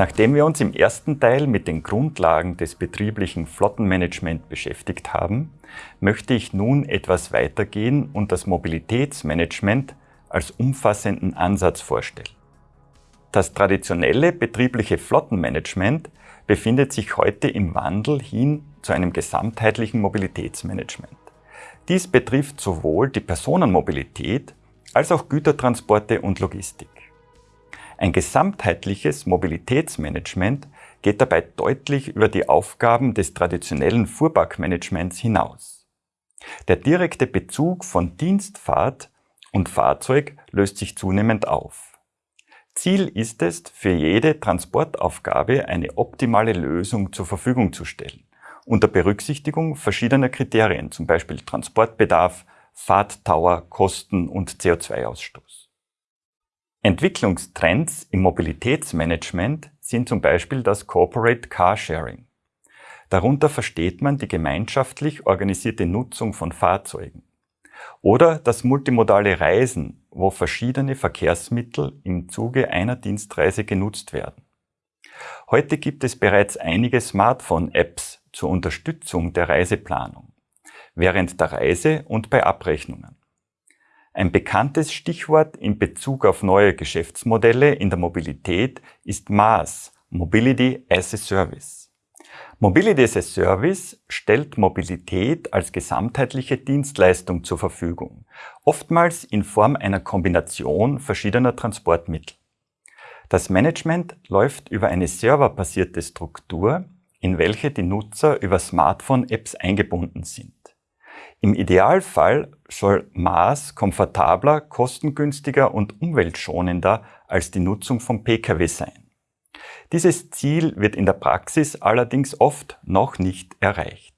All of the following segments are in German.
Nachdem wir uns im ersten Teil mit den Grundlagen des betrieblichen Flottenmanagement beschäftigt haben, möchte ich nun etwas weitergehen und das Mobilitätsmanagement als umfassenden Ansatz vorstellen. Das traditionelle betriebliche Flottenmanagement befindet sich heute im Wandel hin zu einem gesamtheitlichen Mobilitätsmanagement. Dies betrifft sowohl die Personenmobilität als auch Gütertransporte und Logistik. Ein gesamtheitliches Mobilitätsmanagement geht dabei deutlich über die Aufgaben des traditionellen Fuhrparkmanagements hinaus. Der direkte Bezug von Dienstfahrt und Fahrzeug löst sich zunehmend auf. Ziel ist es, für jede Transportaufgabe eine optimale Lösung zur Verfügung zu stellen, unter Berücksichtigung verschiedener Kriterien, zum Beispiel Transportbedarf, Fahrtdauer, Kosten und CO2-Ausstoß. Entwicklungstrends im Mobilitätsmanagement sind zum Beispiel das Corporate Carsharing. Darunter versteht man die gemeinschaftlich organisierte Nutzung von Fahrzeugen. Oder das multimodale Reisen, wo verschiedene Verkehrsmittel im Zuge einer Dienstreise genutzt werden. Heute gibt es bereits einige Smartphone-Apps zur Unterstützung der Reiseplanung, während der Reise und bei Abrechnungen. Ein bekanntes Stichwort in Bezug auf neue Geschäftsmodelle in der Mobilität ist MaaS, Mobility as a Service. Mobility as a Service stellt Mobilität als gesamtheitliche Dienstleistung zur Verfügung, oftmals in Form einer Kombination verschiedener Transportmittel. Das Management läuft über eine serverbasierte Struktur, in welche die Nutzer über Smartphone-Apps eingebunden sind. Im Idealfall soll Maß komfortabler, kostengünstiger und umweltschonender als die Nutzung von Pkw sein. Dieses Ziel wird in der Praxis allerdings oft noch nicht erreicht.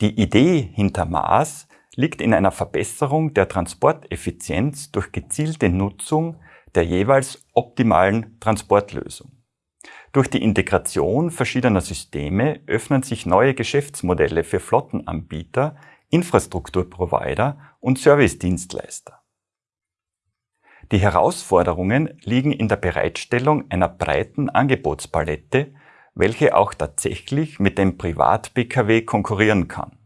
Die Idee hinter Maß liegt in einer Verbesserung der Transporteffizienz durch gezielte Nutzung der jeweils optimalen Transportlösung. Durch die Integration verschiedener Systeme öffnen sich neue Geschäftsmodelle für Flottenanbieter, Infrastrukturprovider und Servicedienstleister. Die Herausforderungen liegen in der Bereitstellung einer breiten Angebotspalette, welche auch tatsächlich mit dem Privat-Pkw konkurrieren kann.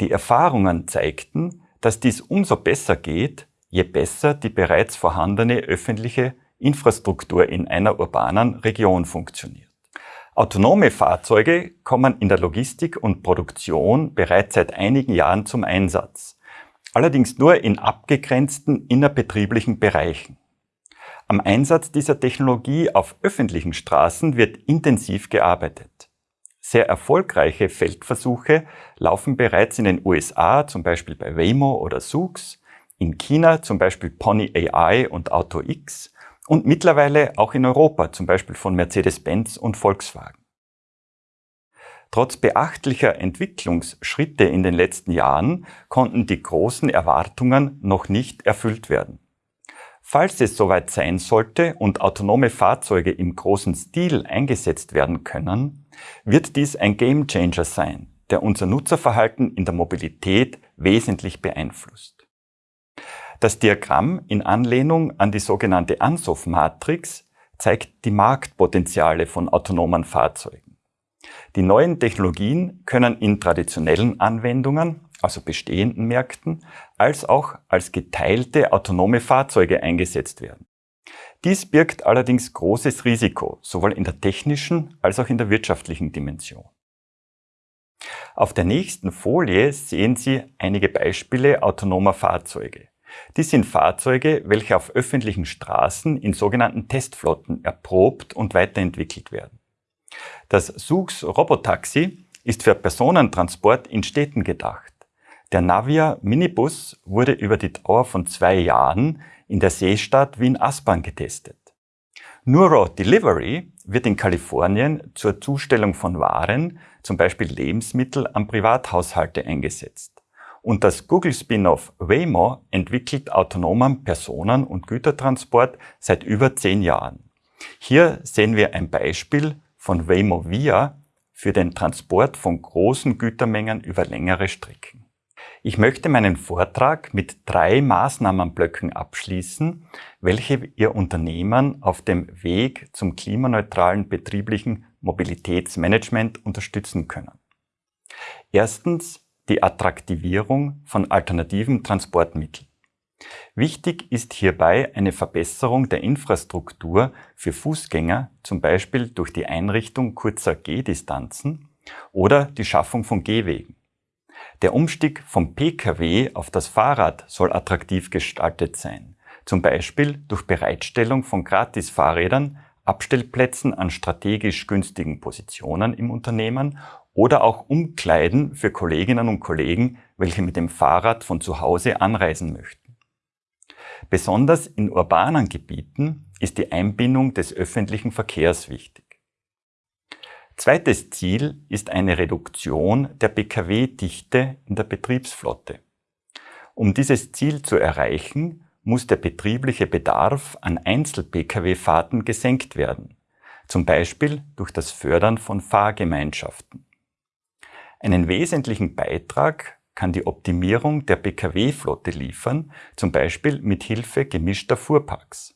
Die Erfahrungen zeigten, dass dies umso besser geht, je besser die bereits vorhandene öffentliche Infrastruktur in einer urbanen Region funktioniert. Autonome Fahrzeuge kommen in der Logistik und Produktion bereits seit einigen Jahren zum Einsatz, allerdings nur in abgegrenzten innerbetrieblichen Bereichen. Am Einsatz dieser Technologie auf öffentlichen Straßen wird intensiv gearbeitet. Sehr erfolgreiche Feldversuche laufen bereits in den USA, zum Beispiel bei Waymo oder Zoox, in China zum Beispiel Pony AI und AutoX und mittlerweile auch in Europa, zum Beispiel von Mercedes-Benz und Volkswagen. Trotz beachtlicher Entwicklungsschritte in den letzten Jahren konnten die großen Erwartungen noch nicht erfüllt werden. Falls es soweit sein sollte und autonome Fahrzeuge im großen Stil eingesetzt werden können, wird dies ein Gamechanger sein, der unser Nutzerverhalten in der Mobilität wesentlich beeinflusst. Das Diagramm in Anlehnung an die sogenannte Ansoff-Matrix zeigt die Marktpotenziale von autonomen Fahrzeugen. Die neuen Technologien können in traditionellen Anwendungen, also bestehenden Märkten, als auch als geteilte autonome Fahrzeuge eingesetzt werden. Dies birgt allerdings großes Risiko, sowohl in der technischen als auch in der wirtschaftlichen Dimension. Auf der nächsten Folie sehen Sie einige Beispiele autonomer Fahrzeuge. Dies sind Fahrzeuge, welche auf öffentlichen Straßen in sogenannten Testflotten erprobt und weiterentwickelt werden. Das SUX Robotaxi ist für Personentransport in Städten gedacht. Der Navia Minibus wurde über die Dauer von zwei Jahren in der Seestadt Wien-Aspern getestet. Nuro Delivery wird in Kalifornien zur Zustellung von Waren, zum Beispiel Lebensmittel, an Privathaushalte eingesetzt und das Google-Spin-off Waymo entwickelt autonomen Personen- und Gütertransport seit über zehn Jahren. Hier sehen wir ein Beispiel von Waymo Via für den Transport von großen Gütermengen über längere Strecken. Ich möchte meinen Vortrag mit drei Maßnahmenblöcken abschließen, welche Ihr Unternehmen auf dem Weg zum klimaneutralen betrieblichen Mobilitätsmanagement unterstützen können. Erstens die Attraktivierung von alternativen Transportmitteln. Wichtig ist hierbei eine Verbesserung der Infrastruktur für Fußgänger, zum Beispiel durch die Einrichtung kurzer Gehdistanzen oder die Schaffung von Gehwegen. Der Umstieg vom Pkw auf das Fahrrad soll attraktiv gestaltet sein, zum Beispiel durch Bereitstellung von Gratisfahrrädern, Abstellplätzen an strategisch günstigen Positionen im Unternehmen oder auch Umkleiden für Kolleginnen und Kollegen, welche mit dem Fahrrad von zu Hause anreisen möchten. Besonders in urbanen Gebieten ist die Einbindung des öffentlichen Verkehrs wichtig. Zweites Ziel ist eine Reduktion der Pkw-Dichte in der Betriebsflotte. Um dieses Ziel zu erreichen, muss der betriebliche Bedarf an Einzel-Pkw-Fahrten gesenkt werden, zum Beispiel durch das Fördern von Fahrgemeinschaften. Einen wesentlichen Beitrag kann die Optimierung der Pkw-Flotte liefern, zum Beispiel mit Hilfe gemischter Fuhrparks.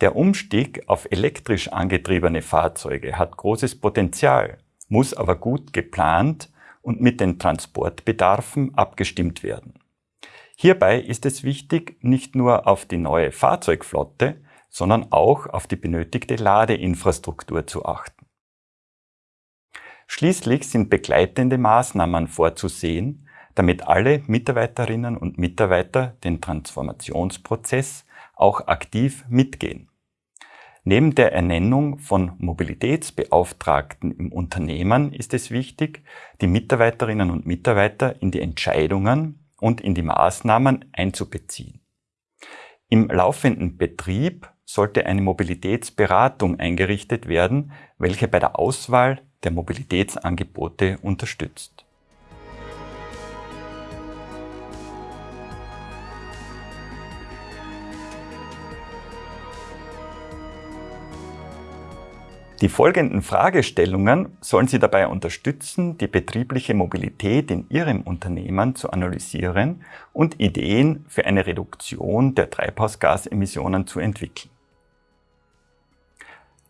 Der Umstieg auf elektrisch angetriebene Fahrzeuge hat großes Potenzial, muss aber gut geplant und mit den Transportbedarfen abgestimmt werden. Hierbei ist es wichtig, nicht nur auf die neue Fahrzeugflotte, sondern auch auf die benötigte Ladeinfrastruktur zu achten. Schließlich sind begleitende Maßnahmen vorzusehen, damit alle Mitarbeiterinnen und Mitarbeiter den Transformationsprozess auch aktiv mitgehen. Neben der Ernennung von Mobilitätsbeauftragten im Unternehmen ist es wichtig, die Mitarbeiterinnen und Mitarbeiter in die Entscheidungen und in die Maßnahmen einzubeziehen. Im laufenden Betrieb sollte eine Mobilitätsberatung eingerichtet werden, welche bei der Auswahl der Mobilitätsangebote unterstützt. Die folgenden Fragestellungen sollen Sie dabei unterstützen, die betriebliche Mobilität in Ihrem Unternehmen zu analysieren und Ideen für eine Reduktion der Treibhausgasemissionen zu entwickeln.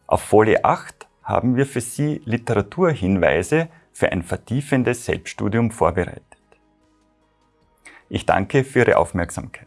Auf Folie 8 haben wir für Sie Literaturhinweise für ein vertiefendes Selbststudium vorbereitet. Ich danke für Ihre Aufmerksamkeit.